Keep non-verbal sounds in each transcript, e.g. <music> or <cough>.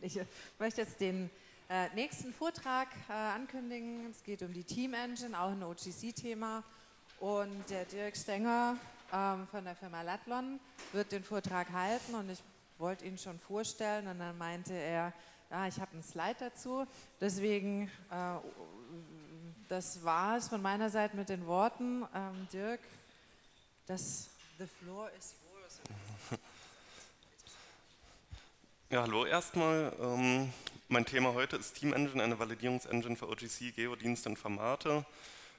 Ich möchte jetzt den äh, nächsten Vortrag äh, ankündigen. Es geht um die Team Engine, auch ein OGC-Thema. Und der Dirk Stenger ähm, von der Firma Latlon wird den Vortrag halten und ich wollte ihn schon vorstellen und dann meinte er, ja, ich habe einen Slide dazu, deswegen äh, das war es von meiner Seite mit den Worten. Ähm, Dirk, das the floor is yours. Ja, hallo erstmal. Ähm, mein Thema heute ist Team Engine, eine Validierungsengine für OGC, Geodienste und Formate.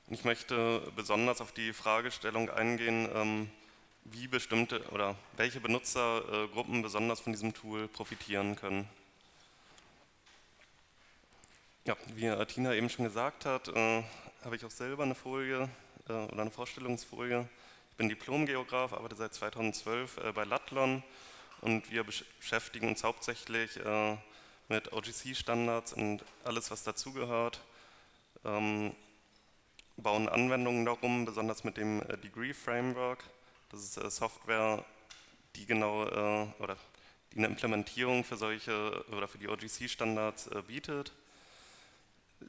Und ich möchte besonders auf die Fragestellung eingehen, ähm, wie bestimmte oder welche Benutzergruppen besonders von diesem Tool profitieren können. Ja, wie Tina eben schon gesagt hat, äh, habe ich auch selber eine Folie äh, oder eine Vorstellungsfolie. Ich bin Diplomgeograf, arbeite seit 2012 äh, bei Latlon und wir beschäftigen uns hauptsächlich äh, mit OGC-Standards und alles, was dazugehört. Ähm, bauen Anwendungen darum, besonders mit dem äh, Degree Framework. Das ist äh, Software, die genau äh, oder die eine Implementierung für solche oder für die OGC-Standards bietet.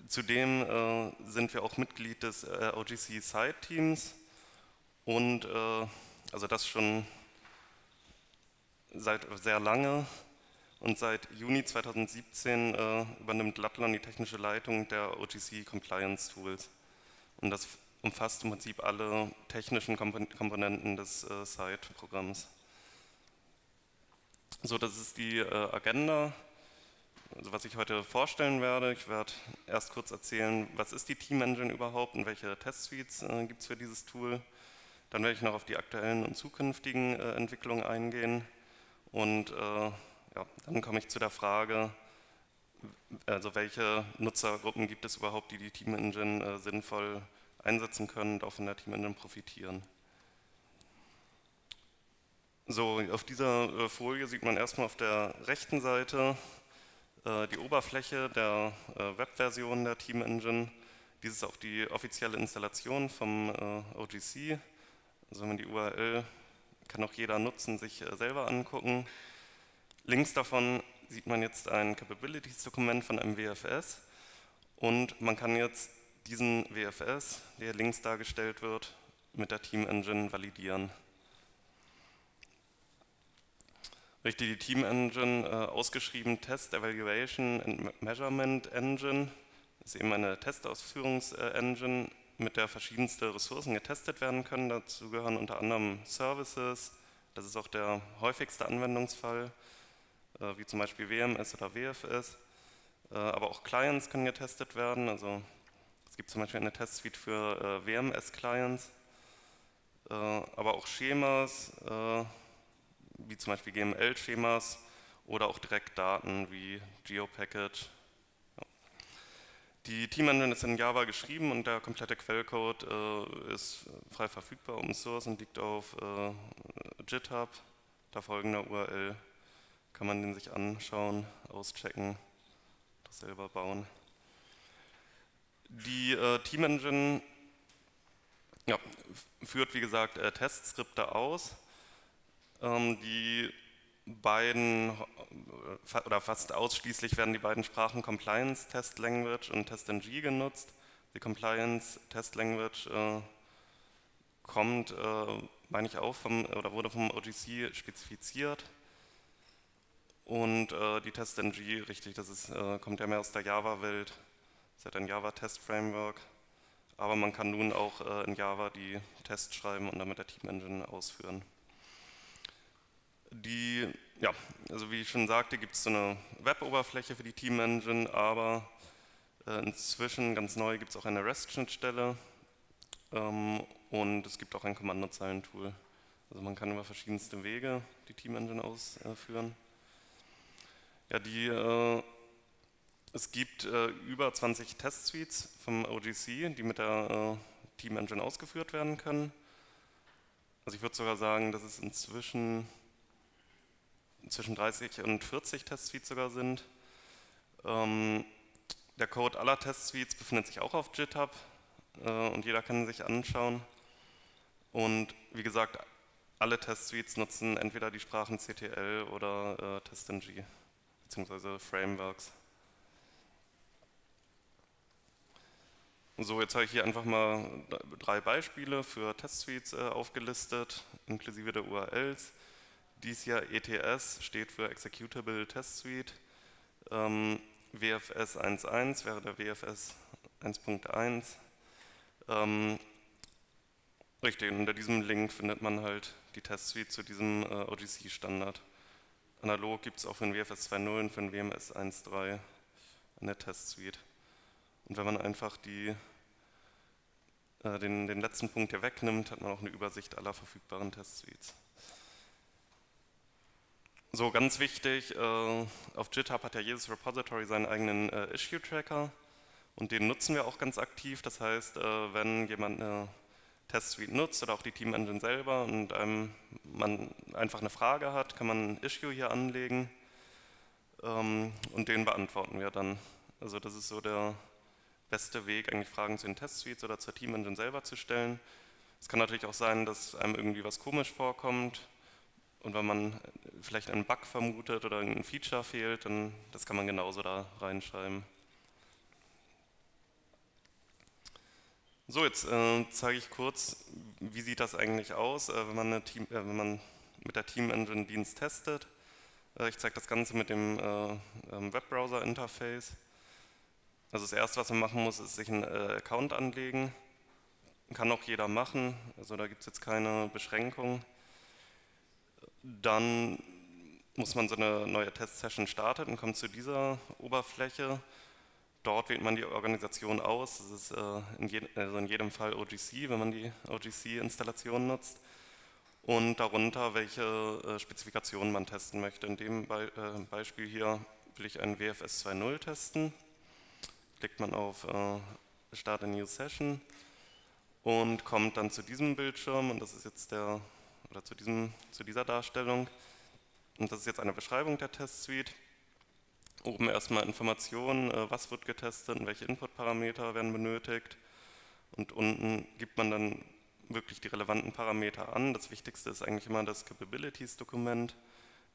Zudem sind wir auch Mitglied des OGC Site Teams und also das schon seit sehr lange und seit Juni 2017 äh, übernimmt Latlon die technische Leitung der OGC Compliance Tools. Und das umfasst im Prinzip alle technischen Komponenten des äh, Site-Programms. So, das ist die äh, Agenda, also was ich heute vorstellen werde. Ich werde erst kurz erzählen, was ist die Team Engine überhaupt und welche Testsuites äh, gibt es für dieses Tool. Dann werde ich noch auf die aktuellen und zukünftigen äh, Entwicklungen eingehen und äh, ja, dann komme ich zu der Frage, also welche Nutzergruppen gibt es überhaupt, die die Team Engine äh, sinnvoll einsetzen können und auch von der Team Engine profitieren. So, auf dieser äh, Folie sieht man erstmal auf der rechten Seite äh, die Oberfläche der äh, Webversion der Team Engine. Dies ist auch die offizielle Installation vom äh, OGC. Also wenn man die URL kann auch jeder nutzen, sich äh, selber angucken. Links davon sieht man jetzt ein Capabilities-Dokument von einem WFS und man kann jetzt diesen WFS, der links dargestellt wird, mit der Team Engine validieren. Richtig, die Team Engine, äh, ausgeschrieben Test Evaluation and Measurement Engine, ist eben eine Testausführungs-Engine, mit der verschiedenste Ressourcen getestet werden können. Dazu gehören unter anderem Services, das ist auch der häufigste Anwendungsfall, äh, wie zum Beispiel WMS oder WFS. Äh, aber auch Clients können getestet werden. Also es gibt zum Beispiel eine Testsuite für äh, WMS-Clients, aber auch Schemas, wie zum Beispiel GML-Schemas oder auch direkt Daten wie GeoPackage. Die Team Engine ist in Java geschrieben und der komplette Quellcode ist frei verfügbar, Open Source und liegt auf GitHub, da folgender URL kann man den sich anschauen, auschecken, das selber bauen. Die äh, Team Engine ja, führt, wie gesagt, äh, Testskripte aus. Ähm, die beiden, oder fast ausschließlich werden die beiden Sprachen Compliance Test Language und TestNG genutzt. Die Compliance Test Language äh, kommt, äh, meine ich auch, vom, oder wurde vom OGC spezifiziert und äh, die TestNG, richtig, das ist, äh, kommt ja mehr aus der Java-Welt. Es hat ein Java-Test-Framework. Aber man kann nun auch äh, in Java die Tests schreiben und damit der Team-Engine ausführen. Die, ja, also wie ich schon sagte, gibt es so eine Web-Oberfläche für die Team-Engine, aber äh, inzwischen, ganz neu, gibt es auch eine REST-Schnittstelle ähm, und es gibt auch ein Kommandozeilentool. Also man kann über verschiedenste Wege die Team-Engine ausführen. Ja, die, äh, es gibt äh, über 20 Testsuites vom OGC, die mit der äh, Team Engine ausgeführt werden können. Also ich würde sogar sagen, dass es inzwischen zwischen 30 und 40 Testsuites sogar sind. Ähm, der Code aller Testsuites befindet sich auch auf GitHub äh, und jeder kann sich anschauen. Und wie gesagt, alle Testsuites nutzen entweder die Sprachen CTL oder äh, TestNG bzw. Frameworks. So, jetzt habe ich hier einfach mal drei Beispiele für Testsuites äh, aufgelistet, inklusive der URLs. Dies hier ETS steht für Executable Test Suite. Ähm, WFS 1.1 wäre der WFS 1.1. Ähm, richtig, unter diesem Link findet man halt die Test Suite zu diesem äh, OGC-Standard. Analog gibt es auch für den WFS 2.0 und für den WMS 1.3 eine Test Suite. Und wenn man einfach die äh, den, den letzten Punkt hier wegnimmt, hat man auch eine Übersicht aller verfügbaren Test-Suites. So, ganz wichtig, äh, auf GitHub hat ja jedes Repository seinen eigenen äh, Issue-Tracker und den nutzen wir auch ganz aktiv. Das heißt, wenn jemand eine Test-Suite nutzt oder auch die Team-Engine selber und einem, man einfach eine Frage hat, kann man ein Issue hier anlegen ähm, und den beantworten wir dann. Also das ist so der, beste Weg, eigentlich Fragen zu den Test-Suites oder zur Team-Engine selber zu stellen. Es kann natürlich auch sein, dass einem irgendwie was komisch vorkommt und wenn man vielleicht einen Bug vermutet oder ein Feature fehlt, dann das kann man genauso da reinschreiben. So, jetzt äh, zeige ich kurz, wie sieht das eigentlich aus, äh, wenn, man Team, äh, wenn, man mit der Team Engine Dienst testet. Äh, ich zeige das Ganze mit dem äh, ähm, Webbrowser-Interface. Also das erste, was man machen muss, ist sich einen äh, Account anlegen. Kann auch jeder machen, also da gibt es jetzt keine Beschränkung. Dann muss man so eine neue Test-Session starten und kommt zu dieser Oberfläche. Dort wählt man die Organisation aus. Das ist äh, in, je, also in jedem Fall OGC, wenn man die OGC-Installation nutzt. Und darunter, welche äh, Spezifikationen man testen möchte. In dem Be äh, Beispiel hier will ich einen WFS 2.0 testen klickt man auf äh, Start a New Session und kommt dann zu diesem Bildschirm und das ist jetzt der, oder zu, diesem, zu dieser Darstellung. Und das ist jetzt eine Beschreibung der Test-Suite. Oben erstmal Informationen, äh, was wird getestet und welche Input-Parameter werden benötigt. Und unten gibt man dann wirklich die relevanten Parameter an. Das Wichtigste ist eigentlich immer das Capabilities-Dokument.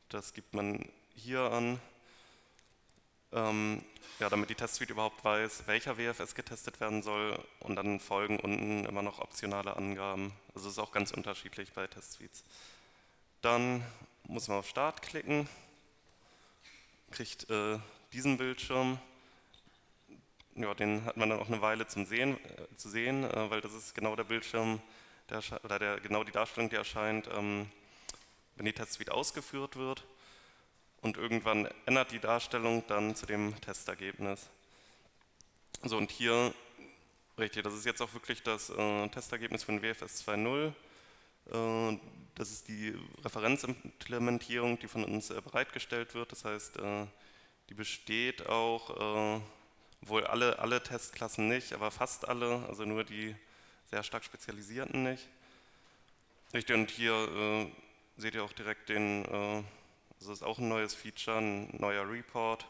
Das gibt man hier an ähm, ja, damit die Testsuite überhaupt weiß, welcher WFS getestet werden soll und dann folgen unten immer noch optionale Angaben. Also es ist auch ganz unterschiedlich bei Testsuites. Dann muss man auf Start klicken, kriegt äh, diesen Bildschirm. Ja, den hat man dann auch eine Weile zum sehen, äh, zu sehen, äh, weil das ist genau der Bildschirm, der, oder der, genau die Darstellung, die erscheint, ähm, wenn die Testsuite ausgeführt wird und irgendwann ändert die Darstellung dann zu dem Testergebnis. So und hier, richtig, das ist jetzt auch wirklich das äh, Testergebnis von WFS 2.0. Äh, das ist die Referenzimplementierung, die von uns äh, bereitgestellt wird. Das heißt, äh, die besteht auch, äh, wohl alle, alle Testklassen nicht, aber fast alle, also nur die sehr stark spezialisierten nicht. Richtig, und hier äh, seht ihr auch direkt den das ist auch ein neues Feature, ein neuer Report.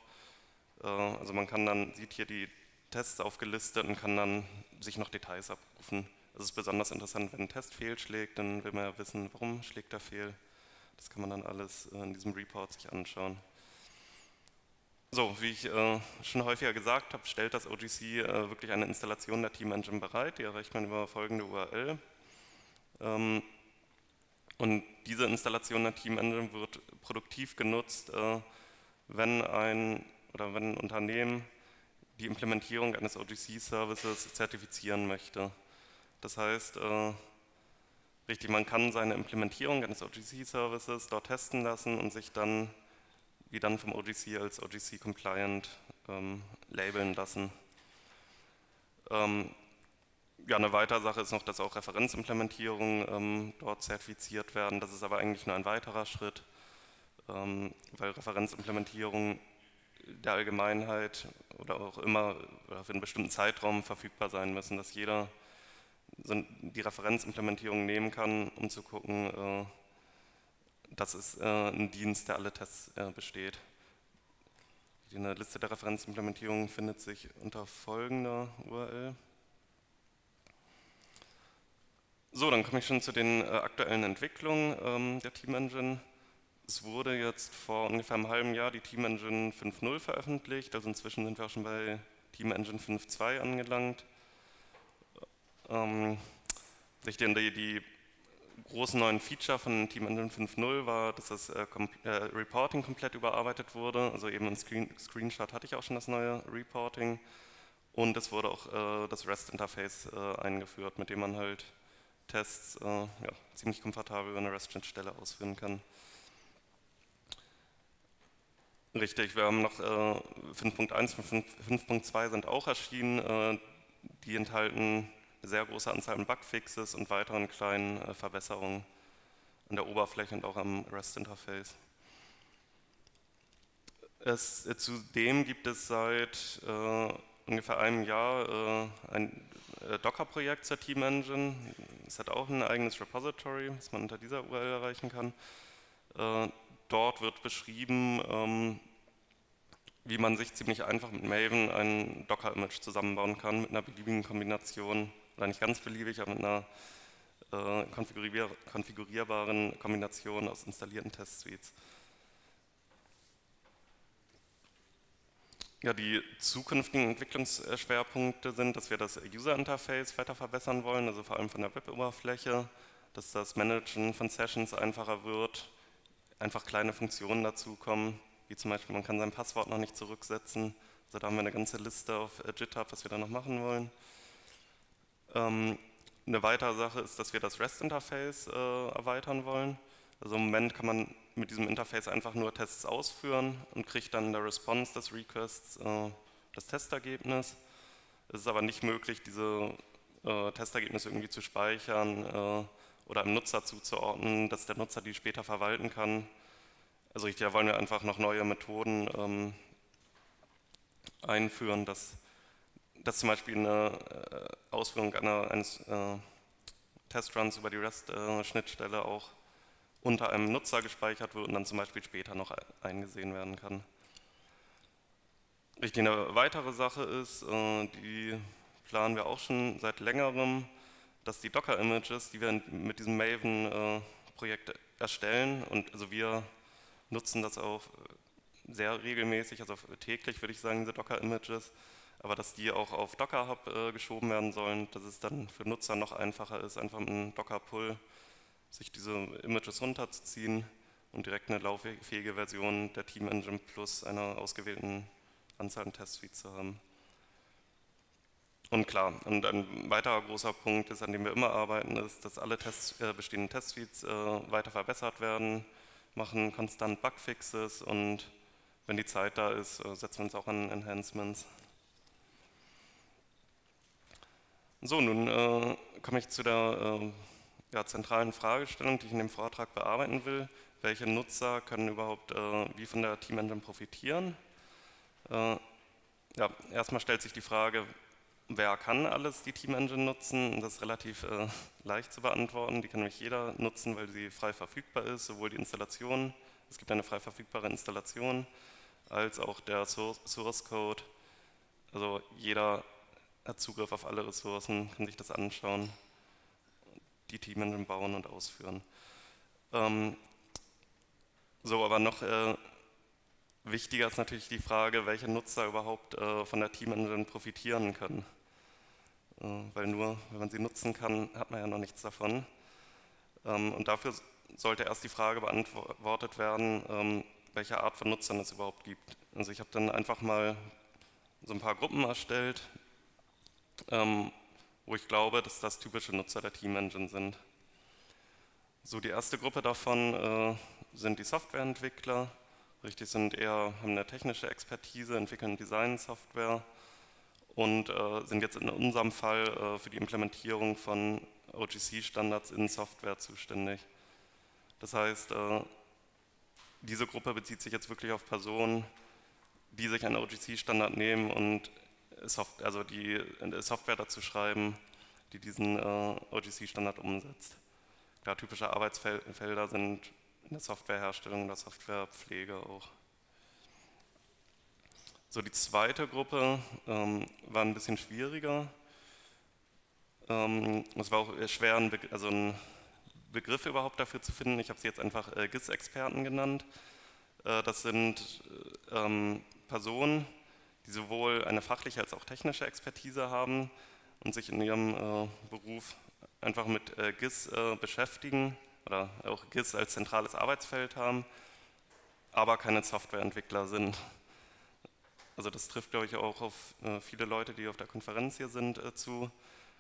Äh, also man kann dann, sieht hier die Tests aufgelistet und kann dann sich noch Details abrufen. Das ist besonders interessant, wenn ein Test fehlschlägt, dann will man ja wissen, warum schlägt er fehl. Das kann man dann alles in diesem Report sich anschauen. So, wie ich äh, schon häufiger gesagt habe, stellt das OGC äh, wirklich eine Installation der Team Engine bereit. Die erreicht man über folgende URL. Ähm, und diese Installation der Team Engine wird produktiv genutzt, äh, wenn ein oder wenn ein Unternehmen die Implementierung eines OGC-Services zertifizieren möchte. Das heißt, äh, richtig, man kann seine Implementierung eines OGC-Services dort testen lassen und sich dann wie dann vom OGC als OGC-compliant ähm, labeln lassen. Ähm, ja, eine weitere Sache ist noch, dass auch Referenzimplementierungen ähm, dort zertifiziert werden. Das ist aber eigentlich nur ein weiterer Schritt, ähm, weil Referenzimplementierungen der Allgemeinheit oder auch immer oder für einen bestimmten Zeitraum verfügbar sein müssen, dass jeder die Referenzimplementierung nehmen kann, um zu gucken, äh, dass es äh, ein Dienst, der alle Tests äh, besteht. Die Liste der Referenzimplementierungen findet sich unter folgender URL. So, dann komme ich schon zu den äh, aktuellen Entwicklungen ähm, der Team Engine. es wurde jetzt vor ungefähr einem halben Jahr die Team Engine 5.0 veröffentlicht, also inzwischen sind wir auch schon bei Team Engine 5.2 angelangt. Ähm, die, die großen neuen Feature von Team Engine 5.0 war, dass das äh, äh, Reporting komplett überarbeitet wurde. Also eben im Screen Screenshot hatte ich auch schon das neue Reporting. Und es wurde auch äh, das REST-Interface äh, eingeführt, mit dem man halt Tests äh, ja, ziemlich komfortabel über eine REST-Schnittstelle ausführen kann. Richtig, wir haben noch 5.1 und 5.2 sind auch erschienen. Äh, die enthalten eine sehr große Anzahl an Bugfixes und weiteren kleinen äh, Verbesserungen an der Oberfläche und auch am REST-Interface. Es, äh, zudem gibt es seit äh, ungefähr einem Jahr äh, ein äh, Docker-Projekt zur Team Engine. Es hat auch ein eigenes Repository, das man unter dieser URL erreichen kann. Äh, dort wird beschrieben, ähm, wie man sich ziemlich einfach mit Maven ein Docker-Image zusammenbauen kann mit einer beliebigen Kombination, oder nicht ganz beliebig, aber mit einer äh, konfigurier konfigurierbaren Kombination aus installierten Test-Suites. Ja, die zukünftigen Entwicklungsschwerpunkte sind, dass wir das User-Interface weiter verbessern wollen, also vor allem von der Web-Oberfläche, dass das Managen von Sessions einfacher wird, einfach kleine Funktionen dazukommen, wie zum Beispiel, man kann sein Passwort noch nicht zurücksetzen. Also da haben wir eine ganze Liste auf äh, GitHub, was wir da noch machen wollen. Ähm, eine weitere Sache ist, dass wir das REST-Interface äh, erweitern wollen. Also im Moment kann man mit diesem Interface einfach nur Tests ausführen und kriegt dann in der Response des Requests äh, das Testergebnis. Es ist aber nicht möglich, diese äh, Testergebnisse irgendwie zu speichern äh, oder einem Nutzer zuzuordnen, dass der Nutzer die später verwalten kann. Also da wollen wir einfach noch neue Methoden ähm, einführen, dass, dass zum Beispiel eine äh, Ausführung einer, eines äh, Testruns über die REST-Schnittstelle äh, auch unter einem Nutzer gespeichert wird und dann zum Beispiel später noch eingesehen werden kann. Richtig, eine weitere Sache ist, äh, die planen wir auch schon seit längerem, dass die Docker-Images, die wir mit diesem Maven-Projekt äh, erstellen, und also wir nutzen das auch sehr regelmäßig, also täglich würde ich sagen, diese Docker-Images, aber dass die auch auf Docker Hub äh, geschoben werden sollen, dass es dann für Nutzer noch einfacher ist, einfach mit einem Docker-Pull sich diese Images runterzuziehen und direkt eine lauffähige Version der Team Engine plus einer ausgewählten Anzahl an Testsuites zu haben. Und klar, und ein weiterer großer Punkt ist, an dem wir immer arbeiten, ist, dass alle Test, äh, bestehenden Testsuites äh, weiter verbessert werden, machen konstant Bugfixes und wenn die Zeit da ist, äh, setzen wir uns auch an Enhancements. So, nun äh, komme ich zu der äh, ja, zentralen Fragestellung, die ich in dem Vortrag bearbeiten will. Welche Nutzer können überhaupt äh, wie von der Team Engine profitieren? Äh, ja, erstmal stellt sich die Frage, wer kann alles die Team Engine nutzen? Das ist relativ äh, leicht zu beantworten. Die kann nämlich jeder nutzen, weil sie frei verfügbar ist, sowohl die Installation, es gibt eine frei verfügbare Installation, als auch der Source Code. Also jeder hat Zugriff auf alle Ressourcen, kann sich das anschauen, die Team Engine bauen und ausführen. Ähm, so, aber noch äh, wichtiger ist natürlich die Frage, welche Nutzer überhaupt äh, von der Team Engine profitieren können. Äh, weil nur, wenn man sie nutzen kann, hat man ja noch nichts davon. Ähm, und dafür sollte erst die Frage beantwortet werden, ähm, welche Art von Nutzern es überhaupt gibt. Also ich habe dann einfach mal so ein paar Gruppen erstellt, ähm, wo ich glaube, dass das typische Nutzer der Team Engine sind. So, die erste Gruppe davon äh, sind die Softwareentwickler. Richtig, sind eher, haben eine technische Expertise, entwickeln Design-Software und äh, sind jetzt in unserem Fall äh, für die Implementierung von OGC-Standards in Software zuständig. Das heißt, äh, diese Gruppe bezieht sich jetzt wirklich auf Personen, die sich einen OGC-Standard nehmen und Soft also die Software dazu schreiben, die diesen äh, OGC-Standard umsetzt. Klar, typische Arbeitsfelder sind in der Softwareherstellung oder Softwarepflege auch. So, die zweite Gruppe ähm, war ein bisschen schwieriger. Ähm, es war auch schwer, einen, also einen Begriffe überhaupt dafür zu finden. Ich habe sie jetzt einfach äh, GIS-Experten genannt. Äh, das sind äh, ähm, Personen, die sowohl eine fachliche als auch technische Expertise haben und sich in ihrem äh, Beruf einfach mit äh, GIS äh, beschäftigen oder auch GIS als zentrales Arbeitsfeld haben, aber keine Softwareentwickler sind. Also das trifft, glaube ich, auch auf viele Leute, die auf der Konferenz hier sind, zu.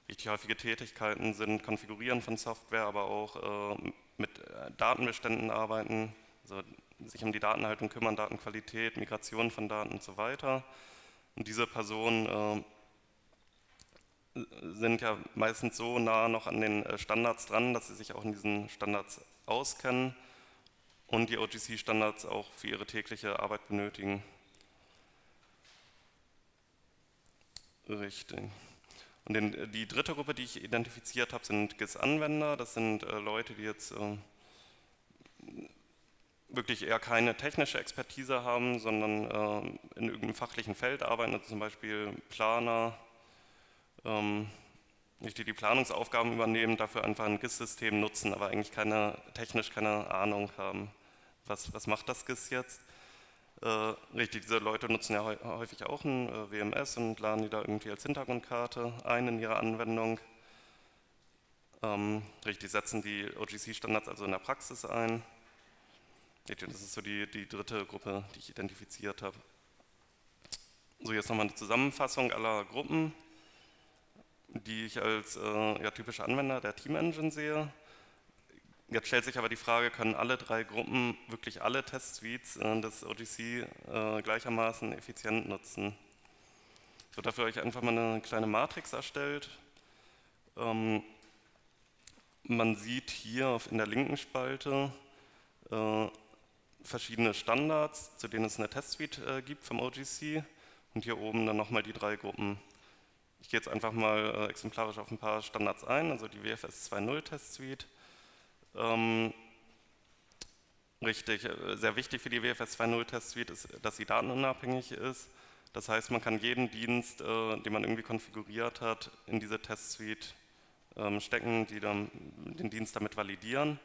Richtig häufige Tätigkeiten sind Konfigurieren von Software, aber auch mit Datenbeständen arbeiten, also sich um die Datenhaltung kümmern, Datenqualität, Migration von Daten und so weiter. Und diese Personen äh, sind ja meistens so nah noch an den äh, Standards dran, dass sie sich auch in diesen Standards auskennen und die OGC-Standards auch für ihre tägliche Arbeit benötigen. Richtig. Und den, die dritte Gruppe, die ich identifiziert habe, sind GIS-Anwender. Das sind äh, Leute, die jetzt äh, wirklich eher keine technische Expertise haben, sondern äh, in irgendeinem fachlichen Feld arbeiten, also zum Beispiel Planer, ähm, die die Planungsaufgaben übernehmen, dafür einfach ein GIS-System nutzen, aber eigentlich keine, technisch keine Ahnung haben, was, was macht das GIS jetzt. Äh, richtig, diese Leute nutzen ja häufig auch ein äh, WMS und laden die da irgendwie als Hintergrundkarte ein in ihre Anwendung. Ähm, richtig, setzen die OGC-Standards also in der Praxis ein. Das ist so die, die dritte Gruppe, die ich identifiziert habe. So, jetzt nochmal eine Zusammenfassung aller Gruppen, die ich als äh, ja, typische Anwender der Team Engine sehe. Jetzt stellt sich aber die Frage, können alle drei Gruppen wirklich alle Testsuites äh, des OGC äh, gleichermaßen effizient nutzen? Ich habe dafür euch einfach mal eine kleine Matrix erstellt. Ähm, man sieht hier in der linken Spalte äh, verschiedene Standards, zu denen es eine Testsuite äh, gibt vom OGC und hier oben dann nochmal die drei Gruppen. Ich gehe jetzt einfach mal äh, exemplarisch auf ein paar Standards ein, also die WFS 2.0 Testsuite. Ähm, richtig, äh, sehr wichtig für die WFS 2.0 Testsuite ist, dass sie datenunabhängig ist. Das heißt, man kann jeden Dienst, äh, den man irgendwie konfiguriert hat, in diese Testsuite ähm, stecken, die dann den Dienst damit validieren.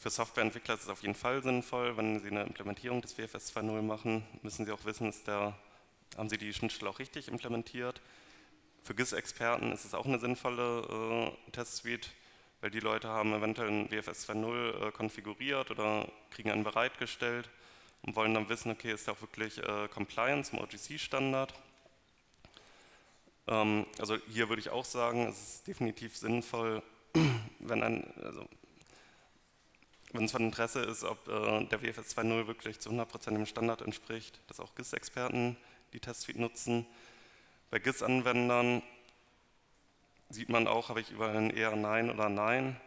Für Softwareentwickler ist es auf jeden Fall sinnvoll, wenn Sie eine Implementierung des WFS 2.0 machen, müssen Sie auch wissen, der, haben Sie die Schnittstelle auch richtig implementiert. Für GIS-Experten ist es auch eine sinnvolle äh, Testsuite, weil die Leute haben eventuell ein WFS 2.0 äh, konfiguriert oder kriegen einen bereitgestellt und wollen dann wissen, okay, ist der auch wirklich äh, compliant zum OGC-Standard. Ähm, also hier würde ich auch sagen, es ist definitiv sinnvoll, <clears throat> wenn ein, also wenn es von Interesse ist, ob äh, der WFS 2.0 wirklich zu 100% dem Standard entspricht, dass auch GIS-Experten die Testsuite nutzen. Bei GIS-Anwendern sieht man auch, habe ich überall ein eher Nein oder Nein.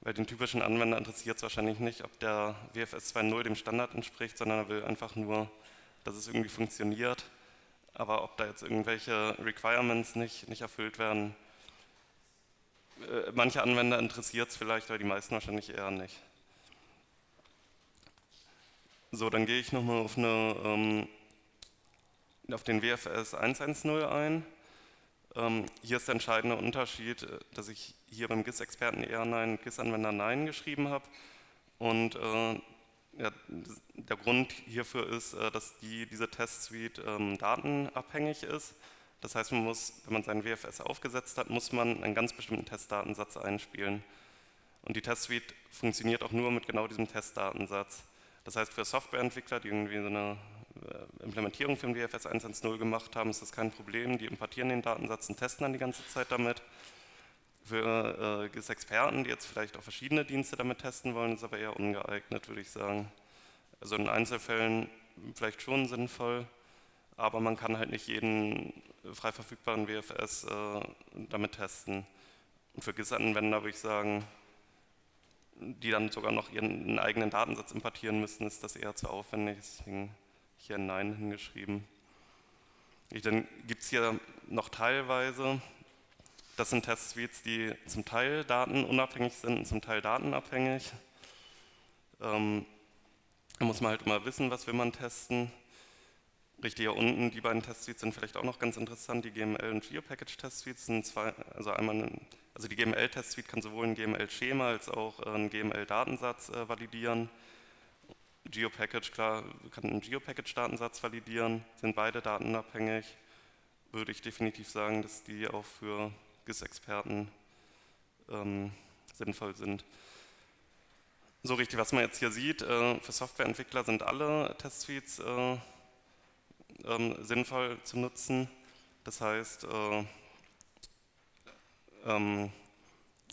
Bei den typischen Anwender interessiert es wahrscheinlich nicht, ob der WFS 2.0 dem Standard entspricht, sondern er will einfach nur, dass es irgendwie funktioniert. Aber ob da jetzt irgendwelche Requirements nicht, nicht erfüllt werden, äh, manche Anwender interessiert es vielleicht, aber die meisten wahrscheinlich eher nicht. So, dann gehe ich nochmal auf, ähm, auf den WFS 110 ein. Ähm, hier ist der entscheidende Unterschied, äh, dass ich hier beim GIS-Experten eher Nein, GIS-Anwender Nein geschrieben habe. Und äh, ja, der Grund hierfür ist, äh, dass die, diese Testsuite ähm, datenabhängig ist. Das heißt, man muss, wenn man seinen WFS aufgesetzt hat, muss man einen ganz bestimmten Testdatensatz einspielen. Und die Testsuite funktioniert auch nur mit genau diesem Testdatensatz. Das heißt, für Softwareentwickler, die irgendwie so eine äh, Implementierung für den WFS 1.1.0 gemacht haben, ist das kein Problem. Die importieren den Datensatz und testen dann die ganze Zeit damit. Für äh, experten die jetzt vielleicht auch verschiedene Dienste damit testen wollen, ist aber eher ungeeignet, würde ich sagen. Also in Einzelfällen vielleicht schon sinnvoll, aber man kann halt nicht jeden frei verfügbaren WFS äh, damit testen. Und für GIS-Anwender würde ich sagen, die dann sogar noch ihren eigenen Datensatz importieren müssen, ist das eher zu aufwendig. Deswegen hier ein Nein hingeschrieben. Dann gibt es hier noch teilweise, das sind Testsuites, die zum Teil datenunabhängig sind und zum Teil datenabhängig. Ähm, da muss man halt immer wissen, was will man testen. Richtig, hier unten, die beiden Testsuites sind vielleicht auch noch ganz interessant. Die GML und GeoPackage Testsuites sind zwei, also einmal, also die GML Testsuite kann sowohl ein GML-Schema als auch einen GML-Datensatz äh, validieren. GeoPackage, klar, kann einen GeoPackage-Datensatz validieren, sind beide datenabhängig. Würde ich definitiv sagen, dass die auch für GIS-Experten ähm, sinnvoll sind. So richtig, was man jetzt hier sieht, äh, für Softwareentwickler sind alle Testsuites äh, ähm, sinnvoll zu nutzen. Das heißt, äh, ähm,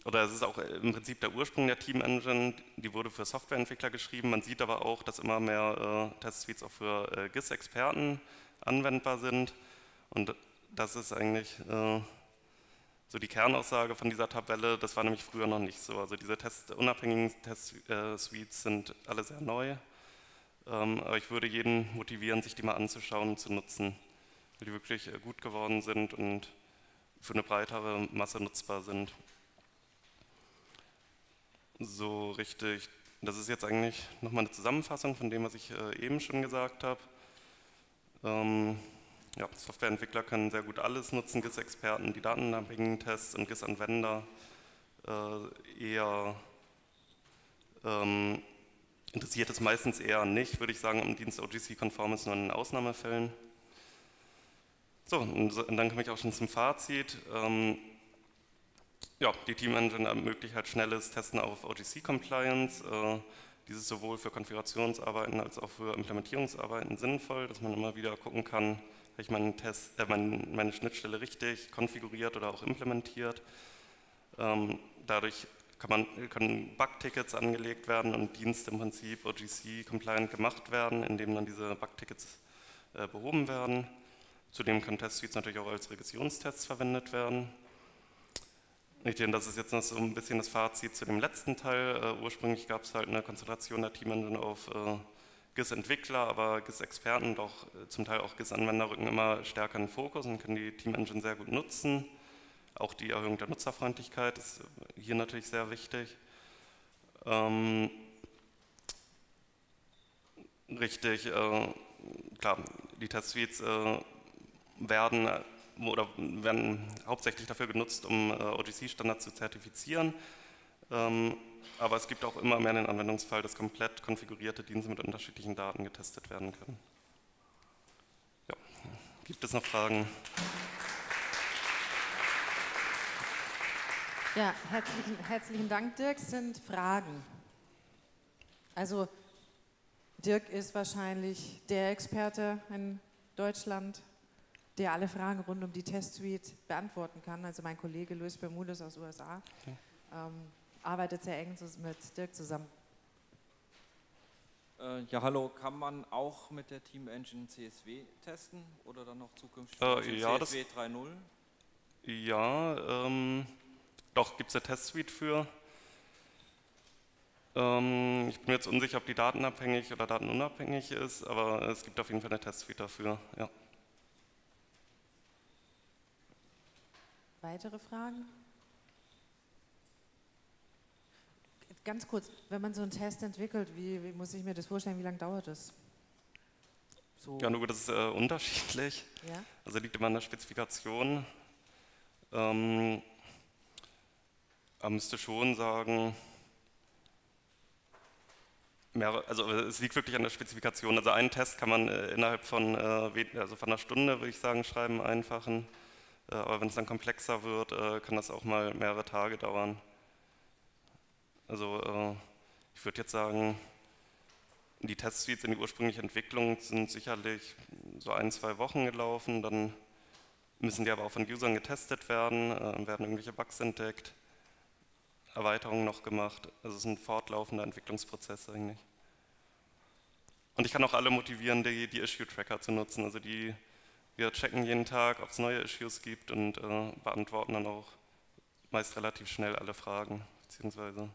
oder es ist auch im Prinzip der Ursprung der Team Engine, die wurde für Softwareentwickler geschrieben. Man sieht aber auch, dass immer mehr äh, Testsuites auch für äh, GIS-Experten anwendbar sind. Und das ist eigentlich äh, so die Kernaussage von dieser Tabelle. Das war nämlich früher noch nicht so. Also diese Test, unabhängigen Test-Suites sind alle sehr neu. Ähm, aber ich würde jeden motivieren, sich die mal anzuschauen und zu nutzen, weil die wirklich äh, gut geworden sind und für eine breitere Masse nutzbar sind. So richtig, das ist jetzt eigentlich nochmal eine Zusammenfassung von dem, was ich äh, eben schon gesagt habe. Ähm, ja, Softwareentwickler können sehr gut alles nutzen, GIS-Experten, die datenabhängigen Tests und GIS-Anwender äh, eher ähm, interessiert es meistens eher nicht, würde ich sagen, um Dienst OGC-konform ist, nur in Ausnahmefällen. So, und dann komme ich auch schon zum Fazit. Ähm, ja, die Team Engine ermöglicht halt schnelles Testen auf OGC-Compliance. Äh, dieses sowohl für Konfigurationsarbeiten als auch für Implementierungsarbeiten sinnvoll, dass man immer wieder gucken kann, habe ich meinen Test, äh, meine Schnittstelle richtig konfiguriert oder auch implementiert. Ähm, dadurch kann man, können Bugtickets angelegt werden und Dienste im Prinzip OGC-compliant gemacht werden, indem dann diese Bugtickets äh, behoben werden. Zudem können Testsuites natürlich auch als Regressionstests verwendet werden. Ich denke, das ist jetzt noch so ein bisschen das Fazit zu dem letzten Teil. Uh, ursprünglich gab es halt eine Konzentration der Team Engine auf uh, GIS-Entwickler, aber GIS-Experten und uh, zum Teil auch GIS-Anwender rücken immer stärker in den Fokus und können die Team Engine sehr gut nutzen. Auch die Erhöhung der Nutzerfreundlichkeit ist hier natürlich sehr wichtig. Ähm, richtig, äh, klar, die Testsuites äh, werden, oder werden hauptsächlich dafür genutzt, um äh, OGC-Standards zu zertifizieren. Ähm, aber es gibt auch immer mehr den Anwendungsfall, dass komplett konfigurierte Dienste mit unterschiedlichen Daten getestet werden können. Ja. Gibt es noch Fragen? Ja, herzlichen, herzlichen Dank, Dirk. Sind Fragen? Also Dirk ist wahrscheinlich der Experte in Deutschland, der alle Fragen rund um die Testsuite beantworten kann. Also mein Kollege Luis Bermudez aus USA okay. ähm, arbeitet sehr eng mit Dirk zusammen. Äh, ja, hallo, kann man auch mit der Team Engine CSW testen oder dann noch zukünftig äh, ja, CSW 3.0? Ja, ähm, doch, gibt es eine Testsuite für. Ähm, ich bin mir jetzt unsicher, ob die datenabhängig oder datenunabhängig ist, aber es gibt auf jeden Fall eine Testsuite dafür. Ja. Weitere Fragen? Ganz kurz, wenn man so einen Test entwickelt, wie, wie muss ich mir das vorstellen, wie lange dauert das? So. Ja, nur das ist äh, <laughs> unterschiedlich. Ja? Also liegt immer an der Spezifikation. Ähm, man müsste schon sagen, mehr, also es liegt wirklich an der Spezifikation. Also einen Test kann man äh, innerhalb von, äh, also von einer Stunde, würde ich sagen, schreiben, einfachen. Äh, aber wenn es dann komplexer wird, kann das auch mal mehrere Tage dauern. Also ich würde jetzt sagen, die Testsuites in die ursprüngliche Entwicklung sind sicherlich so ein, zwei Wochen gelaufen. Dann müssen die aber auch von Usern getestet werden, werden irgendwelche Bugs entdeckt. Erweiterungen noch gemacht. Also es ist ein fortlaufender Entwicklungsprozess eigentlich. Und ich kann auch alle motivieren, die, die Issue-Tracker zu nutzen. Also die, wir checken jeden Tag, ob es neue Issues gibt und äh, beantworten dann auch meist relativ schnell alle Fragen, beziehungsweise